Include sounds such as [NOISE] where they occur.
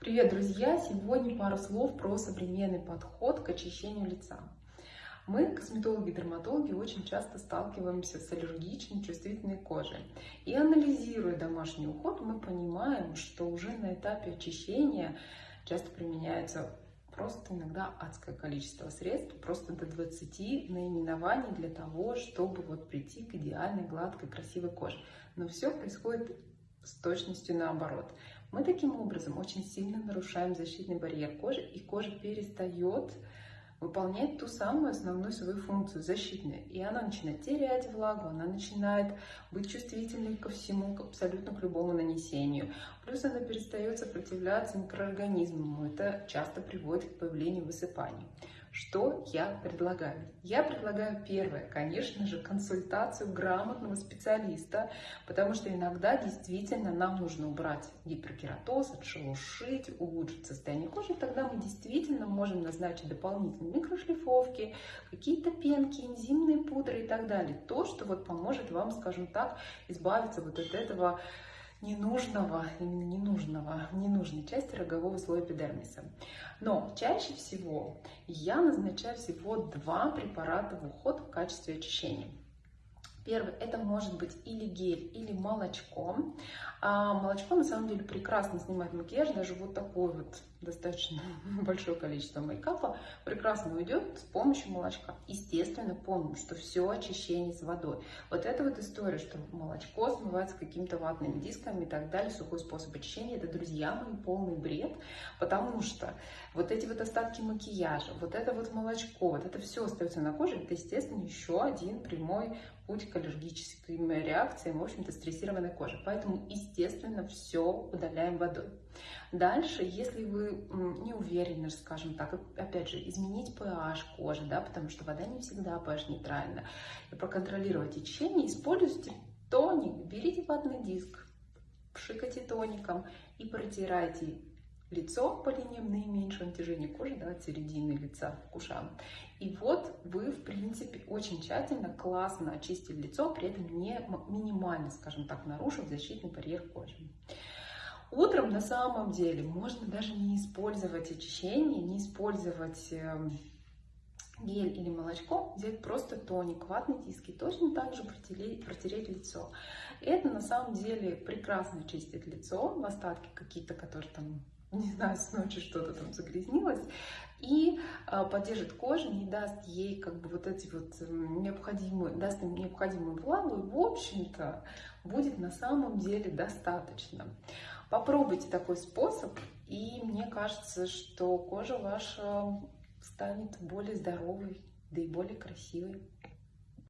Привет, друзья! Сегодня пару слов про современный подход к очищению лица. Мы, косметологи-дерматологи, очень часто сталкиваемся с аллергичной, чувствительной кожей. И анализируя домашний уход, мы понимаем, что уже на этапе очищения часто применяется просто иногда адское количество средств, просто до 20 наименований для того, чтобы вот прийти к идеальной, гладкой, красивой коже. Но все происходит с точностью наоборот. Мы таким образом очень сильно нарушаем защитный барьер кожи, и кожа перестает выполнять ту самую основную свою функцию защитную. И она начинает терять влагу, она начинает быть чувствительной ко всему, к абсолютно к любому нанесению. Плюс она перестает сопротивляться микроорганизмам. Это часто приводит к появлению высыпаний. Что я предлагаю? Я предлагаю первое, конечно же, консультацию грамотного специалиста, потому что иногда действительно нам нужно убрать гиперкератоз, отшелушить, улучшить состояние кожи, тогда мы действительно можем назначить дополнительные микрошлифовки, какие-то пенки, энзимные пудры и так далее. То, что вот поможет вам, скажем так, избавиться вот от этого ненужного, именно ненужного, ненужной части рогового слоя эпидермиса. Но чаще всего я назначаю всего два препарата в уход в качестве очищения. Первый это может быть или гель, или молочко. А молочко на самом деле прекрасно снимает макияж, даже вот такой вот достаточно [LAUGHS] большое количество мейкапа прекрасно уйдет с помощью молочка. Естественно, помним, что все очищение с водой. Вот эта вот история, что молочко смывается какими-то ватными дисками и так далее, сухой способ очищения, это, друзья мои, полный бред, потому что вот эти вот остатки макияжа, вот это вот молочко, вот это все остается на коже, это, естественно, еще один прямой путь к аллергическим реакциям, в общем-то, стрессированной кожи. Поэтому, естественно, все удаляем водой. Дальше, если вы не уверены, скажем так, опять же, изменить pH кожи, да, потому что вода не всегда pH нейтральна, и проконтролировать течение, используйте тоник, берите ватный диск, пшикайте тоником и протирайте лицо по линиям наименьшего натяжения кожи, да, от середины лица к ушам. И вот вы, в принципе, очень тщательно, классно очистили лицо, при этом не минимально, скажем так, нарушив защитный барьер кожи. Утром на самом деле можно даже не использовать очищение, не использовать эм, гель или молочко, взять просто тоник, ватные диски, точно так же протереть, протереть лицо. Это на самом деле прекрасно чистит лицо, остатки какие-то, которые там, не знаю, с ночи что-то там загрязнилось, и э, поддержит кожу, не даст ей как бы вот эти вот эм, необходимые, даст им необходимую влагу, и в общем-то будет на самом деле достаточно. Попробуйте такой способ, и мне кажется, что кожа ваша станет более здоровой, да и более красивой.